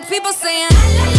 the people saying.